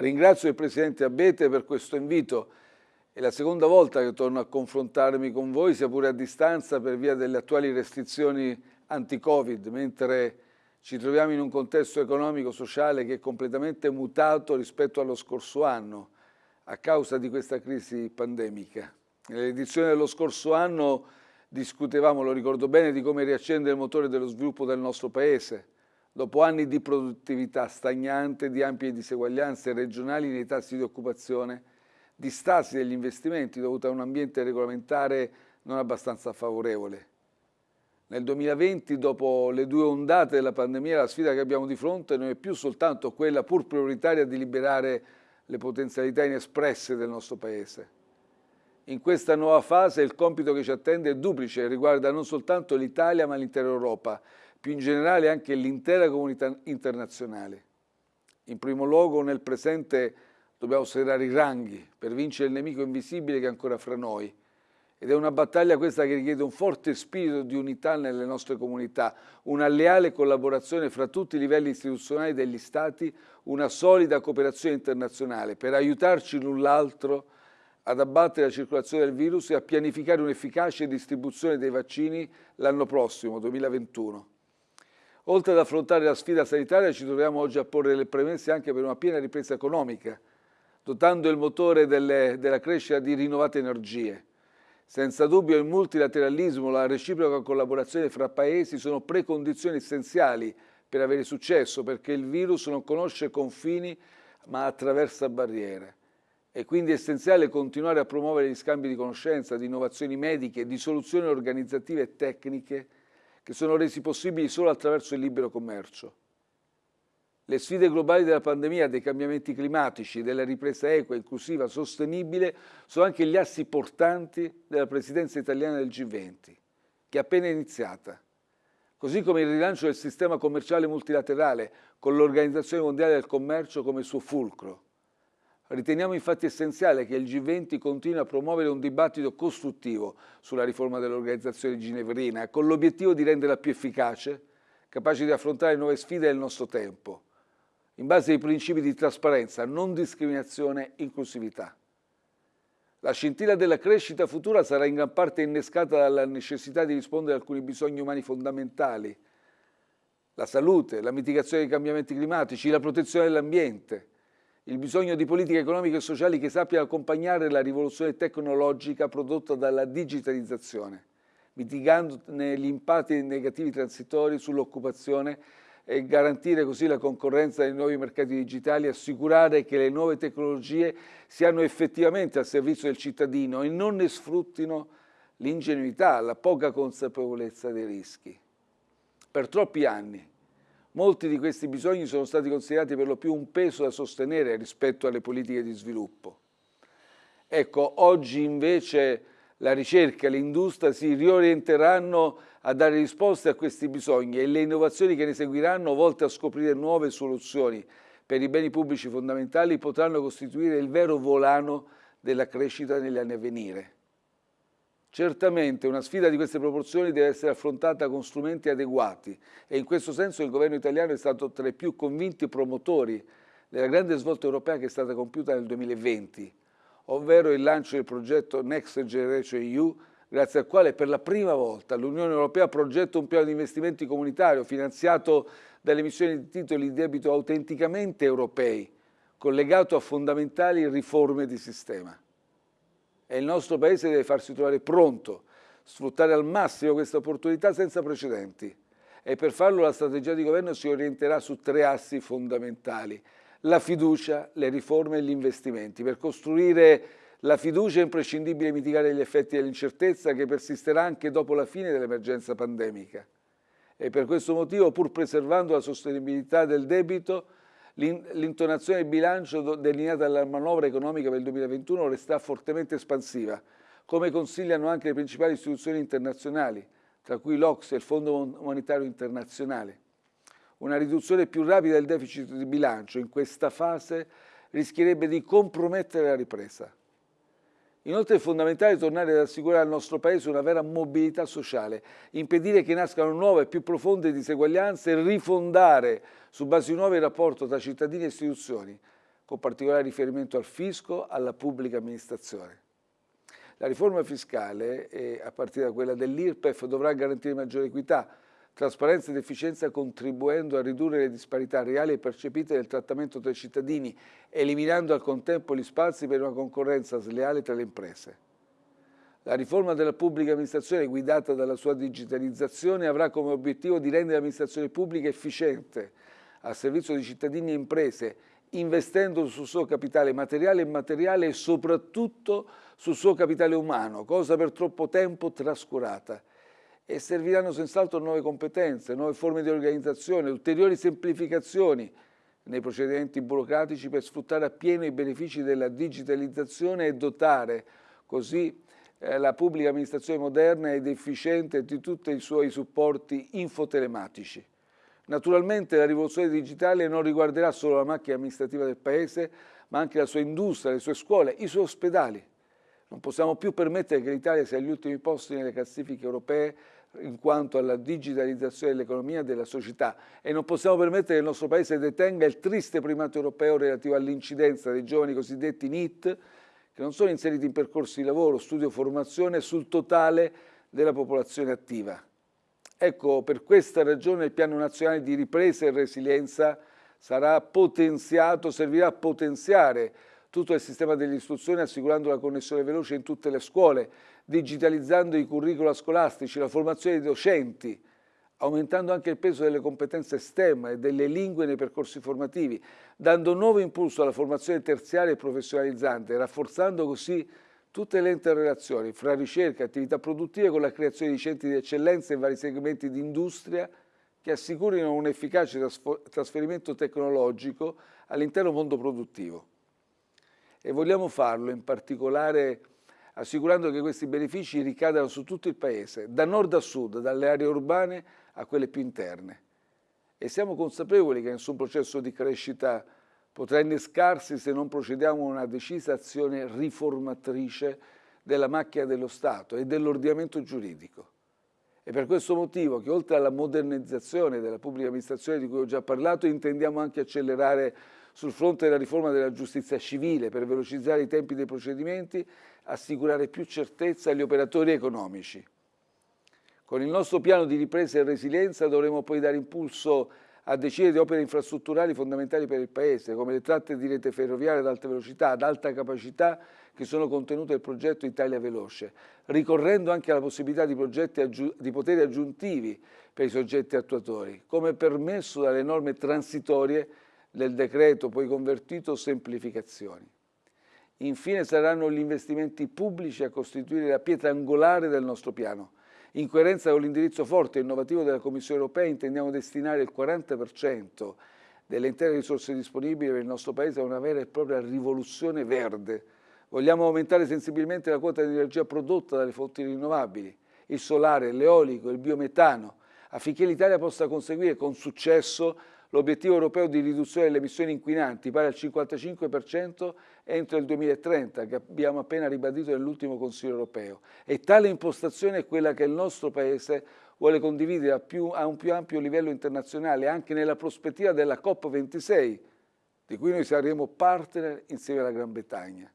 ringrazio il Presidente Abete per questo invito. È la seconda volta che torno a confrontarmi con voi, sia pure a distanza, per via delle attuali restrizioni anti-Covid, mentre ci troviamo in un contesto economico-sociale che è completamente mutato rispetto allo scorso anno a causa di questa crisi pandemica. Nell'edizione dello scorso anno discutevamo, lo ricordo bene, di come riaccendere il motore dello sviluppo del nostro Paese, dopo anni di produttività stagnante, di ampie diseguaglianze regionali nei tassi di occupazione, di stasi degli investimenti dovuta a un ambiente regolamentare non abbastanza favorevole. Nel 2020, dopo le due ondate della pandemia, la sfida che abbiamo di fronte non è più soltanto quella pur prioritaria di liberare le potenzialità inespresse del nostro Paese. In questa nuova fase il compito che ci attende è duplice, e riguarda non soltanto l'Italia ma l'intera Europa, più in generale anche l'intera comunità internazionale. In primo luogo nel presente dobbiamo serrare i ranghi per vincere il nemico invisibile che è ancora fra noi, ed è una battaglia questa che richiede un forte spirito di unità nelle nostre comunità, una leale collaborazione fra tutti i livelli istituzionali degli Stati, una solida cooperazione internazionale per aiutarci l'un l'altro ad abbattere la circolazione del virus e a pianificare un'efficace distribuzione dei vaccini l'anno prossimo, 2021. Oltre ad affrontare la sfida sanitaria ci troviamo oggi a porre le premesse anche per una piena ripresa economica, dotando il motore delle, della crescita di rinnovate energie senza dubbio il multilateralismo, la reciproca collaborazione fra paesi sono precondizioni essenziali per avere successo perché il virus non conosce confini ma attraversa barriere. È quindi essenziale continuare a promuovere gli scambi di conoscenza, di innovazioni mediche, di soluzioni organizzative e tecniche che sono resi possibili solo attraverso il libero commercio. Le sfide globali della pandemia, dei cambiamenti climatici, della ripresa equa, inclusiva, sostenibile sono anche gli assi portanti della presidenza italiana del G20, che è appena iniziata. Così come il rilancio del sistema commerciale multilaterale con l'Organizzazione Mondiale del Commercio come suo fulcro. Riteniamo infatti essenziale che il G20 continui a promuovere un dibattito costruttivo sulla riforma dell'organizzazione ginevrina con l'obiettivo di renderla più efficace, capace di affrontare nuove sfide del nostro tempo in base ai principi di trasparenza, non discriminazione, inclusività. La scintilla della crescita futura sarà in gran parte innescata dalla necessità di rispondere a alcuni bisogni umani fondamentali, la salute, la mitigazione dei cambiamenti climatici, la protezione dell'ambiente, il bisogno di politiche economiche e sociali che sappiano accompagnare la rivoluzione tecnologica prodotta dalla digitalizzazione, mitigandone gli impatti negativi transitori sull'occupazione e garantire così la concorrenza dei nuovi mercati digitali, assicurare che le nuove tecnologie siano effettivamente al servizio del cittadino e non ne sfruttino l'ingenuità, la poca consapevolezza dei rischi. Per troppi anni molti di questi bisogni sono stati considerati per lo più un peso da sostenere rispetto alle politiche di sviluppo. Ecco, oggi invece la ricerca e l'industria si riorienteranno a dare risposte a questi bisogni e le innovazioni che ne seguiranno, volte a scoprire nuove soluzioni per i beni pubblici fondamentali, potranno costituire il vero volano della crescita negli anni a venire. Certamente una sfida di queste proporzioni deve essere affrontata con strumenti adeguati e in questo senso il governo italiano è stato tra i più convinti promotori della grande svolta europea che è stata compiuta nel 2020, ovvero il lancio del progetto Next Generation EU, grazie al quale per la prima volta l'Unione Europea progetta un piano di investimenti comunitario finanziato dalle emissioni di titoli di debito autenticamente europei, collegato a fondamentali riforme di sistema. E il nostro Paese deve farsi trovare pronto, sfruttare al massimo questa opportunità senza precedenti. E per farlo la strategia di governo si orienterà su tre assi fondamentali la fiducia, le riforme e gli investimenti. Per costruire la fiducia è imprescindibile mitigare gli effetti dell'incertezza che persisterà anche dopo la fine dell'emergenza pandemica. E per questo motivo, pur preservando la sostenibilità del debito, l'intonazione del bilancio delineata dalla manovra economica per il 2021 resterà fortemente espansiva, come consigliano anche le principali istituzioni internazionali, tra cui l'Ox e il Fondo Monetario Internazionale. Una riduzione più rapida del deficit di bilancio in questa fase rischierebbe di compromettere la ripresa. Inoltre è fondamentale tornare ad assicurare al nostro Paese una vera mobilità sociale, impedire che nascano nuove e più profonde diseguaglianze e rifondare su basi nuove il rapporto tra cittadini e istituzioni, con particolare riferimento al fisco, alla pubblica amministrazione. La riforma fiscale, eh, a partire da quella dell'IRPEF, dovrà garantire maggiore equità, trasparenza ed efficienza contribuendo a ridurre le disparità reali e percepite del trattamento tra i cittadini, eliminando al contempo gli spazi per una concorrenza sleale tra le imprese. La riforma della pubblica amministrazione guidata dalla sua digitalizzazione avrà come obiettivo di rendere l'amministrazione pubblica efficiente, al servizio di cittadini e imprese, investendo sul suo capitale materiale e immateriale e soprattutto sul suo capitale umano, cosa per troppo tempo trascurata. E serviranno senz'altro nuove competenze, nuove forme di organizzazione, ulteriori semplificazioni nei procedimenti burocratici per sfruttare appieno i benefici della digitalizzazione e dotare così eh, la pubblica amministrazione moderna ed efficiente di tutti i suoi supporti infotelematici. Naturalmente la rivoluzione digitale non riguarderà solo la macchina amministrativa del Paese, ma anche la sua industria, le sue scuole, i suoi ospedali. Non possiamo più permettere che l'Italia sia agli ultimi posti nelle classifiche europee in quanto alla digitalizzazione dell'economia e della società e non possiamo permettere che il nostro Paese detenga il triste primato europeo relativo all'incidenza dei giovani cosiddetti NIT che non sono inseriti in percorsi di lavoro, studio, formazione sul totale della popolazione attiva. Ecco, per questa ragione il Piano Nazionale di Ripresa e Resilienza sarà potenziato, servirà a potenziare tutto il sistema dell'istruzione assicurando la connessione veloce in tutte le scuole, digitalizzando i curricula scolastici, la formazione dei docenti, aumentando anche il peso delle competenze STEM e delle lingue nei percorsi formativi, dando nuovo impulso alla formazione terziaria e professionalizzante, rafforzando così tutte le interrelazioni fra ricerca e attività produttive con la creazione di centri di eccellenza in vari segmenti di industria che assicurino un efficace trasferimento tecnologico all'intero mondo produttivo. E vogliamo farlo in particolare assicurando che questi benefici ricadano su tutto il Paese, da nord a sud, dalle aree urbane a quelle più interne. E siamo consapevoli che nessun processo di crescita potrà innescarsi se non procediamo a una decisa azione riformatrice della macchina dello Stato e dell'ordinamento giuridico. È per questo motivo che oltre alla modernizzazione della pubblica amministrazione di cui ho già parlato, intendiamo anche accelerare sul fronte della riforma della giustizia civile per velocizzare i tempi dei procedimenti, assicurare più certezza agli operatori economici. Con il nostro piano di ripresa e resilienza dovremo poi dare impulso a decine di opere infrastrutturali fondamentali per il Paese, come le tratte di rete ferroviaria ad alta velocità, ad alta capacità, che sono contenute nel progetto Italia Veloce, ricorrendo anche alla possibilità di, di poteri aggiuntivi per i soggetti attuatori, come permesso dalle norme transitorie del decreto poi convertito semplificazioni. Infine saranno gli investimenti pubblici a costituire la pietra angolare del nostro piano, in coerenza con l'indirizzo forte e innovativo della Commissione europea intendiamo destinare il 40% delle intere risorse disponibili per il nostro Paese a una vera e propria rivoluzione verde. Vogliamo aumentare sensibilmente la quota di energia prodotta dalle fonti rinnovabili, il solare, l'eolico, il biometano, affinché l'Italia possa conseguire con successo l'obiettivo europeo di riduzione delle emissioni inquinanti pari al 55% entro il 2030 che abbiamo appena ribadito nell'ultimo Consiglio europeo e tale impostazione è quella che il nostro Paese vuole condividere a, più, a un più ampio livello internazionale anche nella prospettiva della COP26 di cui noi saremo partner insieme alla Gran Bretagna.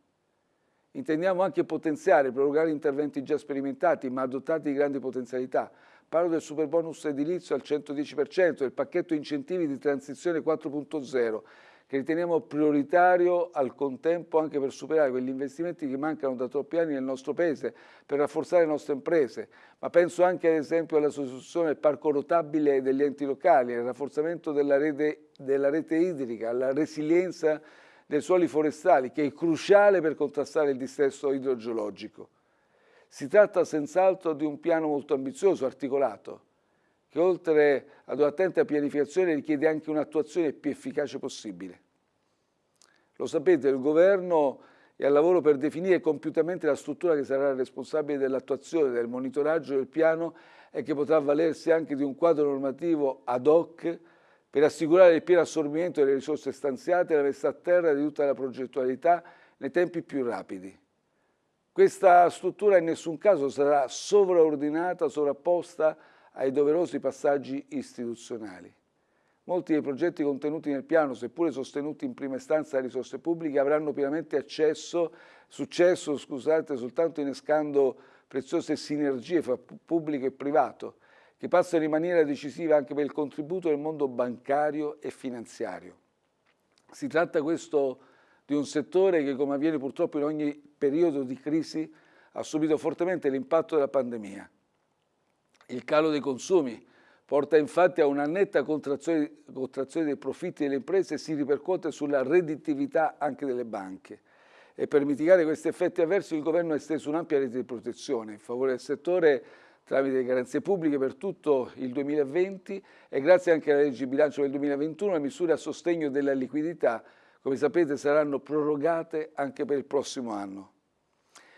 Intendiamo anche potenziare e prorogare interventi già sperimentati ma dotati di grandi potenzialità Parlo del super bonus edilizio al 110%, del pacchetto incentivi di transizione 4.0, che riteniamo prioritario al contempo anche per superare quegli investimenti che mancano da troppi anni nel nostro Paese, per rafforzare le nostre imprese, ma penso anche ad esempio alla sostituzione del parco rotabile degli enti locali, al rafforzamento della rete, della rete idrica, alla resilienza dei suoli forestali, che è cruciale per contrastare il dissesto idrogeologico. Si tratta senz'altro di un piano molto ambizioso, articolato, che oltre ad un'attenta pianificazione richiede anche un'attuazione più efficace possibile. Lo sapete, il Governo è al lavoro per definire compiutamente la struttura che sarà responsabile dell'attuazione, del monitoraggio del piano e che potrà avvalersi anche di un quadro normativo ad hoc per assicurare il pieno assorbimento delle risorse stanziate e la messa a terra di tutta la progettualità nei tempi più rapidi. Questa struttura in nessun caso sarà sovraordinata, sovrapposta ai doverosi passaggi istituzionali. molti dei progetti contenuti nel piano, seppure sostenuti in prima istanza da risorse pubbliche, avranno pienamente accesso, successo scusate, soltanto innescando preziose sinergie fra pubblico e privato, che passano in maniera decisiva anche per il contributo del mondo bancario e finanziario. Si tratta questo di un settore che, come avviene purtroppo in ogni periodo di crisi, ha subito fortemente l'impatto della pandemia. Il calo dei consumi porta infatti a una netta contrazione, contrazione dei profitti delle imprese e si ripercuote sulla redditività anche delle banche. E per mitigare questi effetti avversi il governo ha esteso un'ampia rete di protezione in favore del settore tramite garanzie pubbliche per tutto il 2020 e grazie anche alla legge di bilancio del 2021 le misure a sostegno della liquidità, come sapete, saranno prorogate anche per il prossimo anno.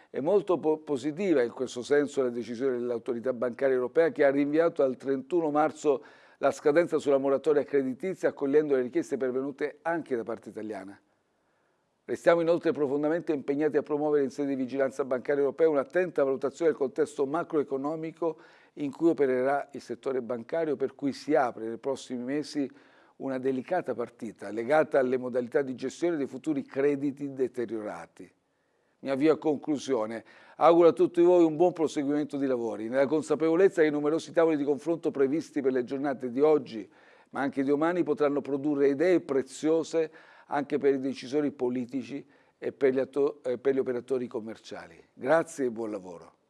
È molto po positiva in questo senso la decisione dell'autorità bancaria europea che ha rinviato al 31 marzo la scadenza sulla moratoria creditizia accogliendo le richieste pervenute anche da parte italiana. Restiamo inoltre profondamente impegnati a promuovere in sede di vigilanza bancaria europea un'attenta valutazione del contesto macroeconomico in cui opererà il settore bancario per cui si apre nei prossimi mesi una delicata partita legata alle modalità di gestione dei futuri crediti deteriorati mi avvio a conclusione. Auguro a tutti voi un buon proseguimento di lavori, nella consapevolezza che i numerosi tavoli di confronto previsti per le giornate di oggi, ma anche di domani, potranno produrre idee preziose anche per i decisori politici e per gli, per gli operatori commerciali. Grazie e buon lavoro.